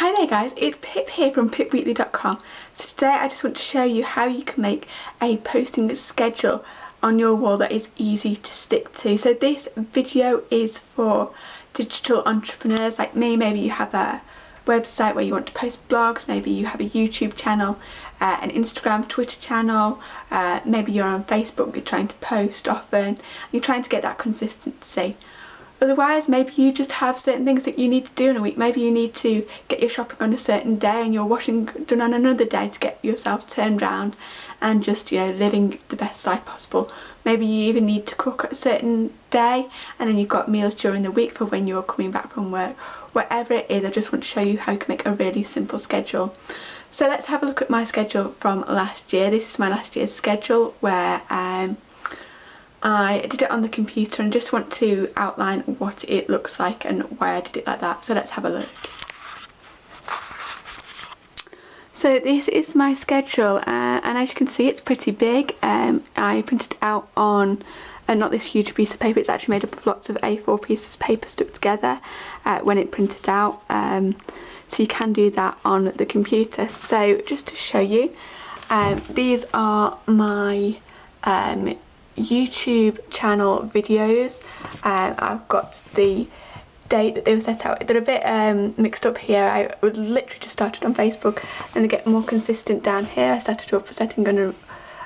Hi there guys, it's Pip here from pipweekly.com. So today I just want to show you how you can make a posting schedule on your wall that is easy to stick to. So this video is for digital entrepreneurs like me. Maybe you have a website where you want to post blogs, maybe you have a YouTube channel, uh, an Instagram, Twitter channel, uh, maybe you're on Facebook, you're trying to post often, you're trying to get that consistency. Otherwise, maybe you just have certain things that you need to do in a week. Maybe you need to get your shopping on a certain day and your washing done on another day to get yourself turned round and just, you know, living the best life possible. Maybe you even need to cook a certain day and then you've got meals during the week for when you're coming back from work. Whatever it is, I just want to show you how you can make a really simple schedule. So let's have a look at my schedule from last year. This is my last year's schedule where um, I did it on the computer and just want to outline what it looks like and why I did it like that. So let's have a look. So this is my schedule uh, and as you can see it's pretty big. Um, I printed out on uh, not this huge piece of paper, it's actually made up of lots of A4 pieces of paper stuck together uh, when it printed out. Um, so you can do that on the computer. So just to show you, um, these are my um, YouTube channel videos. Um, I've got the date that they were set out. They're a bit um, mixed up here. I was literally just started on Facebook and they get more consistent down here. I started up setting an,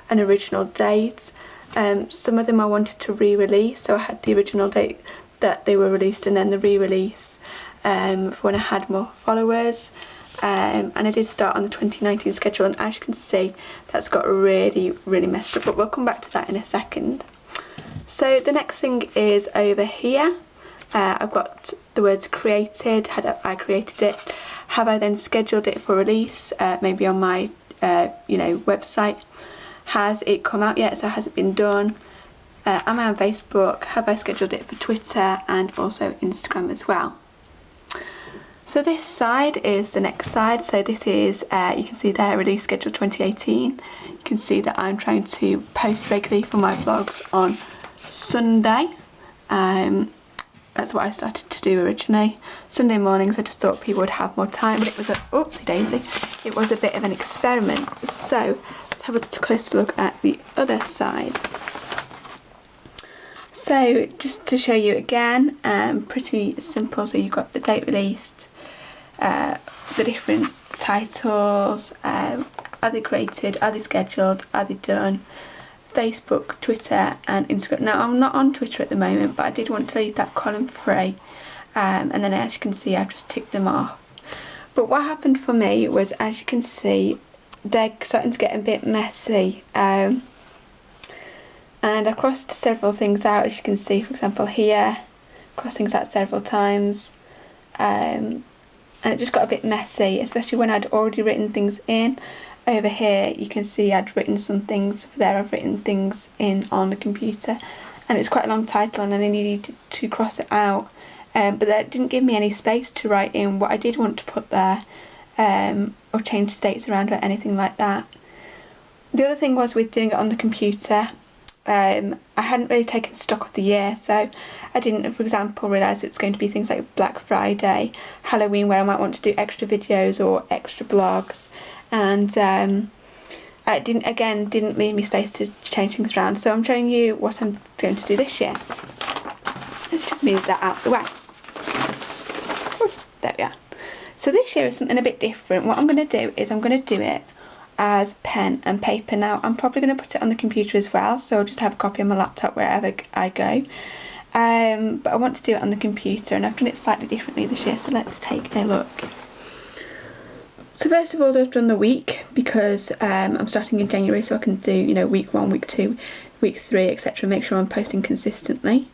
an original date. Um, some of them I wanted to re-release so I had the original date that they were released and then the re-release um, when I had more followers um, and I did start on the 2019 schedule and as you can see that's got really really messed up but we'll come back to that in a second. So the next thing is over here. Uh, I've got the words created, had I created it, have I then scheduled it for release? Uh, maybe on my uh, you know website, has it come out yet? So has it been done, uh, am I on Facebook, have I scheduled it for Twitter and also Instagram as well. So this side is the next side. So this is, uh, you can see there, release schedule 2018. You can see that I'm trying to post regularly for my vlogs on Sunday. Um, that's what I started to do originally. Sunday mornings I just thought people would have more time, but it was a, oopsie daisy, it was a bit of an experiment. So let's have a closer look at the other side. So just to show you again, um, pretty simple. So you've got the date released, uh, the different titles, um, are they created, are they scheduled, are they done, Facebook, Twitter and Instagram. Now I'm not on Twitter at the moment but I did want to leave that column free um, and then as you can see I've just ticked them off. But what happened for me was as you can see they're starting to get a bit messy um, and I crossed several things out as you can see for example here crossed things out several times um, and it just got a bit messy especially when I'd already written things in. Over here you can see I'd written some things there I've written things in on the computer. And it's quite a long title and I needed to cross it out. Um, but that didn't give me any space to write in what I did want to put there um, or change the dates around or anything like that. The other thing was with doing it on the computer um, I hadn't really taken stock of the year so I didn't for example realise it was going to be things like Black Friday, Halloween where I might want to do extra videos or extra blogs and um, didn't again didn't leave me space to change things around so I'm showing you what I'm going to do this year. Let's just move that out the way. There we are. So this year is something a bit different. What I'm going to do is I'm going to do it as pen and paper. Now I'm probably going to put it on the computer as well so I'll just have a copy on my laptop wherever I go. Um, but I want to do it on the computer and I've done it slightly differently this year so let's take a look. So first of all I've done the week because um, I'm starting in January so I can do you know week one, week two, week three etc make sure I'm posting consistently.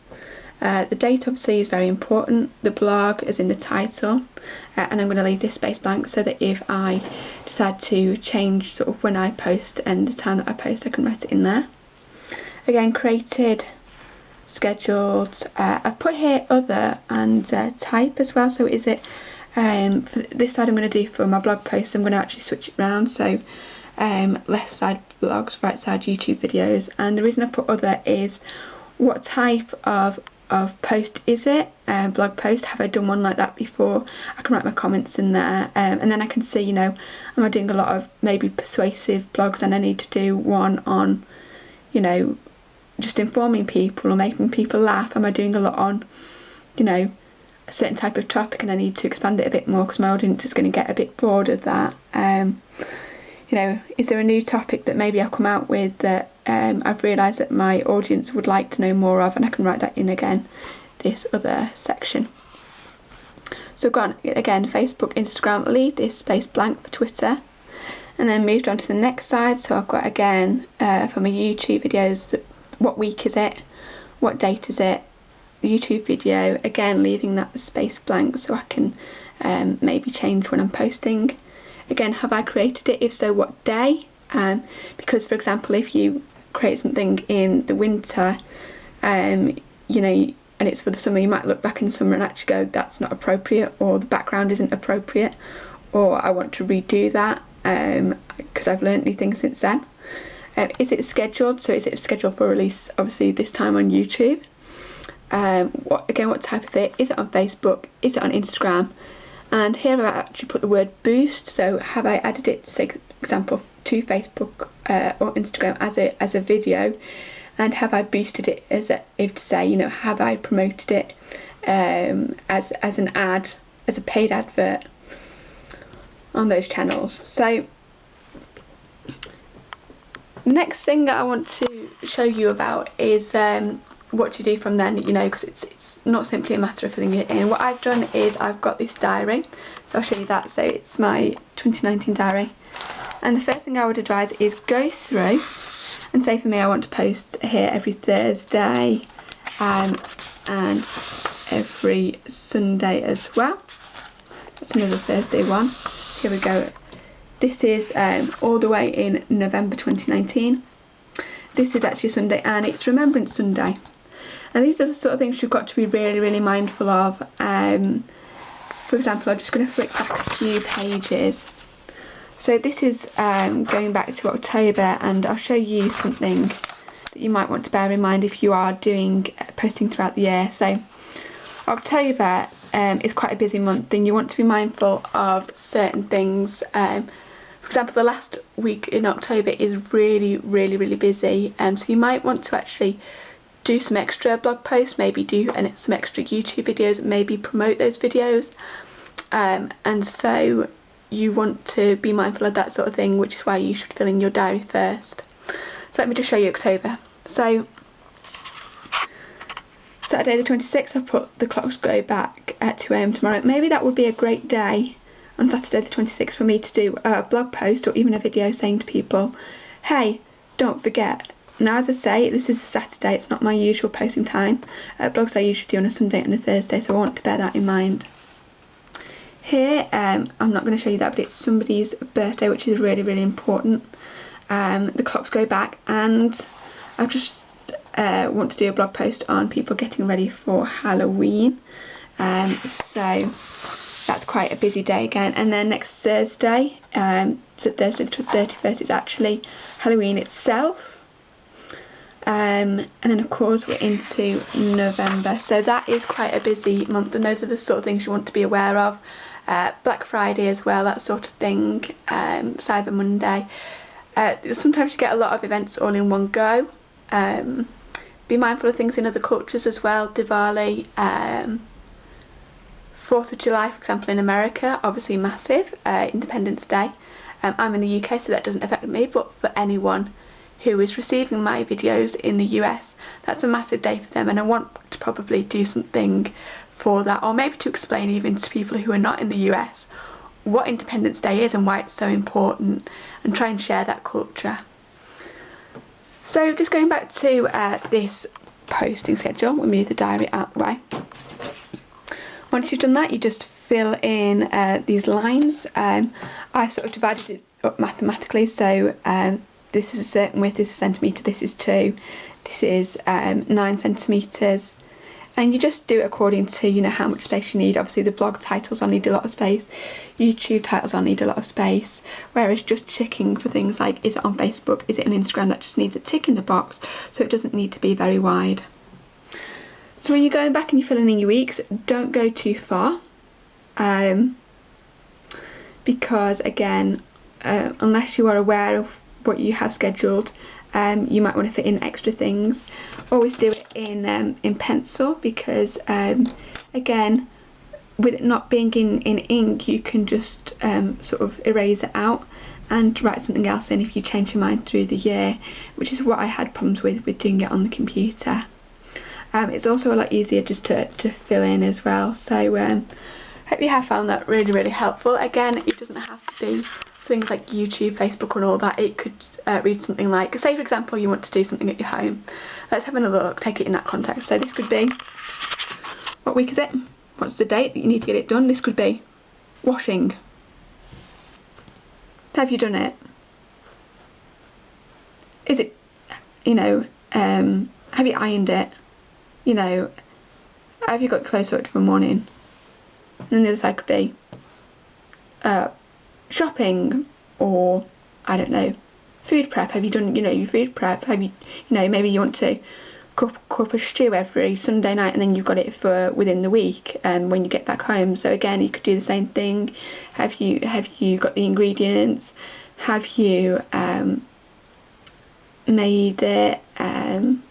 Uh, the date obviously is very important, the blog is in the title uh, and I'm going to leave this space blank so that if I decide to change sort of when I post and the time that I post I can write it in there. Again created, scheduled, uh, I put here other and uh, type as well. So is it um, for this side I'm going to do for my blog posts I'm going to actually switch it around. So um, left side blogs, right side YouTube videos. And the reason I put other is what type of of post is it? Um, blog post, have I done one like that before? I can write my comments in there um, and then I can see, you know, am I doing a lot of maybe persuasive blogs and I need to do one on, you know, just informing people or making people laugh? Am I doing a lot on, you know, a certain type of topic and I need to expand it a bit more because my audience is going to get a bit bored of that? Um, you know, is there a new topic that maybe I'll come out with that um, I've realised that my audience would like to know more of and I can write that in again, this other section. So go on, again, Facebook, Instagram, leave this space blank for Twitter. And then moved on to the next side, so I've got again, uh, for my YouTube videos, what week is it, what date is it, YouTube video, again leaving that space blank so I can um, maybe change when I'm posting. Again, have I created it? If so, what day? Um, because for example, if you create something in the winter, um, you know, and it's for the summer, you might look back in summer and actually go, that's not appropriate, or the background isn't appropriate, or I want to redo that because um, I've learned new things since then. Um, is it scheduled? So is it scheduled for release, obviously, this time on YouTube? Um, what Again, what type of it? Is it on Facebook? Is it on Instagram? and here I've actually put the word boost so have I added it for example to Facebook uh, or Instagram as a as a video. And have I boosted it as a, if to say you know have I promoted it um, as as an ad as a paid advert on those channels. So next thing that I want to show you about is um, what to do from then you know because it's it's not simply a matter of filling it in. What I've done is I've got this diary. So I'll show you that. So it's my 2019 diary and the first thing I would advise is go through and say for me I want to post here every Thursday um, and every Sunday as well. That's another Thursday one. Here we go. This is um, all the way in November 2019 this is actually Sunday and it's Remembrance Sunday. And these are the sort of things you've got to be really really mindful of. Um, for example I'm just going to flick back a few pages so this is um, going back to October and I'll show you something that you might want to bear in mind if you are doing uh, posting throughout the year so October um, is quite a busy month and you want to be mindful of certain things um, for example the last week in October is really really really busy and um, so you might want to actually do some extra blog posts, maybe do and some extra YouTube videos, maybe promote those videos. Um, and so you want to be mindful of that sort of thing, which is why you should fill in your diary first. So let me just show you October. So Saturday the 26th I've put the clocks go back at 2am tomorrow. Maybe that would be a great day on Saturday the 26th for me to do a blog post or even a video saying to people, hey, don't forget, now as I say, this is a Saturday, it's not my usual posting time. Uh, blogs I usually do on a Sunday and a Thursday, so I want to bear that in mind. Here, um, I'm not going to show you that, but it's somebody's birthday, which is really, really important. Um, the clocks go back, and I just uh, want to do a blog post on people getting ready for Halloween. Um, so that's quite a busy day again. And then next Thursday, um, so Thursday the 31st, is actually Halloween itself um, and then of course we're into November so that is quite a busy month and those are the sort of things you want to be aware of uh, Black Friday as well that sort of thing um, Cyber Monday. Uh, sometimes you get a lot of events all in one go. Um, be mindful of things in other cultures as well. Diwali um, 4th of July for example in America obviously massive uh, Independence Day. Um, I'm in the UK so that doesn't affect me but for anyone who is receiving my videos in the US. That's a massive day for them and I want to probably do something for that or maybe to explain even to people who are not in the US what Independence Day is and why it's so important and try and share that culture. So just going back to uh, this posting schedule, we'll move the diary out the way. Once you've done that you just fill in uh, these lines. Um, I've sort of divided it up mathematically so um, this is a certain width, this is a centimetre, this is 2, this is um, 9 centimetres and you just do it according to you know how much space you need. Obviously the blog titles I need a lot of space. YouTube titles I need a lot of space. Whereas just checking for things like is it on Facebook? Is it on Instagram? That just needs a tick in the box. So it doesn't need to be very wide. So when you're going back and you're filling in your weeks, don't go too far. Um, because again, uh, unless you are aware of what you have scheduled, um, you might want to fit in extra things. Always do it in um, in pencil because um, again, with it not being in, in ink, you can just um, sort of erase it out and write something else in if you change your mind through the year, which is what I had problems with with doing it on the computer. Um, it's also a lot easier just to, to fill in as well. So hope you have found that really, really helpful. Again, it doesn't have to be things like YouTube, Facebook and all that. It could uh, read something like, say for example, you want to do something at your home. Let's have another look, take it in that context. So this could be, what week is it? What's the date that you need to get it done? This could be washing. Have you done it? Is it, you know, um, have you ironed it? You know, have you got clothes sorted for the morning? And then the other side could be uh, shopping or, I don't know, food prep. Have you done, you know, your food prep? Have you, you know, maybe you want to cook, a stew every Sunday night and then you've got it for within the week um, when you get back home. So again, you could do the same thing. Have you have you got the ingredients? Have you um, made it? Um,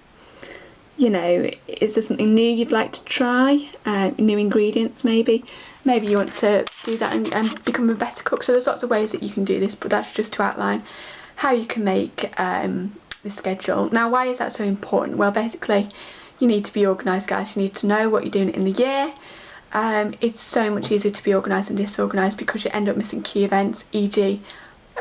you know, is there something new you'd like to try? Uh, new ingredients maybe? Maybe you want to do that and, and, become a better cook. So there's lots of ways that you can do this, but that's just to outline how you can make um, the schedule. Now why is that so important? Well basically you need to be organised guys, you need to know what you're doing in the year. Um, it's so much easier to be organised than disorganised because you end up missing key events, e.g.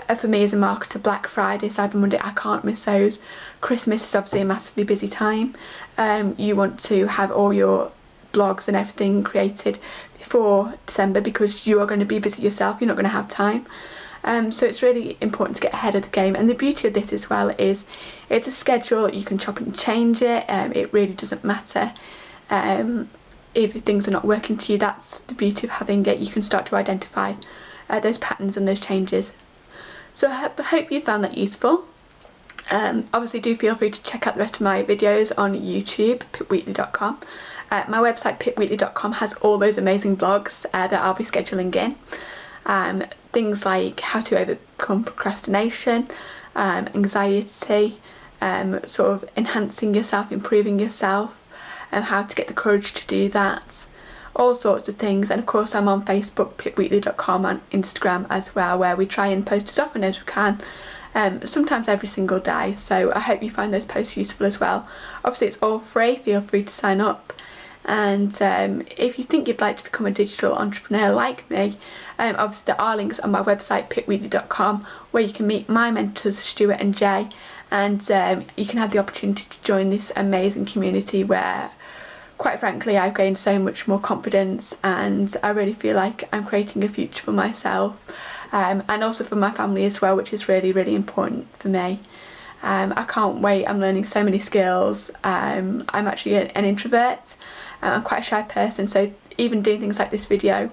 Uh, for me as a marketer, Black Friday, Cyber Monday, I can't miss those. Christmas is obviously a massively busy time. Um, you want to have all your blogs and everything created before December because you are going to be busy yourself, you're not going to have time. Um, so it's really important to get ahead of the game and the beauty of this as well is it's a schedule, you can chop and change it, um, it really doesn't matter um, if things are not working to you, that's the beauty of having it, you can start to identify uh, those patterns and those changes. So I hope you found that useful. Um, obviously do feel free to check out the rest of my videos on YouTube, pipweekly.com. Uh, my website pipweekly.com has all those amazing blogs uh, that I'll be scheduling in um, things like how to overcome procrastination, um, anxiety, um, sort of enhancing yourself, improving yourself, and how to get the courage to do that. All sorts of things, and of course I'm on Facebook, pipweekly.com, and Instagram as well, where we try and post as often as we can, um, sometimes every single day. So I hope you find those posts useful as well. Obviously, it's all free, feel free to sign up and um, if you think you'd like to become a digital entrepreneur like me um, obviously there are links on my website pipweekly.com where you can meet my mentors Stuart and Jay and um, you can have the opportunity to join this amazing community where quite frankly I've gained so much more confidence and I really feel like I'm creating a future for myself um, and also for my family as well which is really really important for me. Um, I can't wait, I'm learning so many skills. Um, I'm actually an, an introvert I'm quite a shy person so even doing things like this video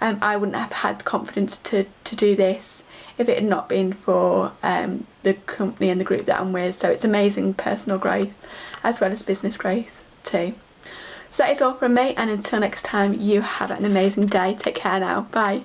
um, I wouldn't have had the confidence to, to do this if it had not been for um, the company and the group that I'm with so it's amazing personal growth as well as business growth too. So that is all from me and until next time you have an amazing day. Take care now. Bye.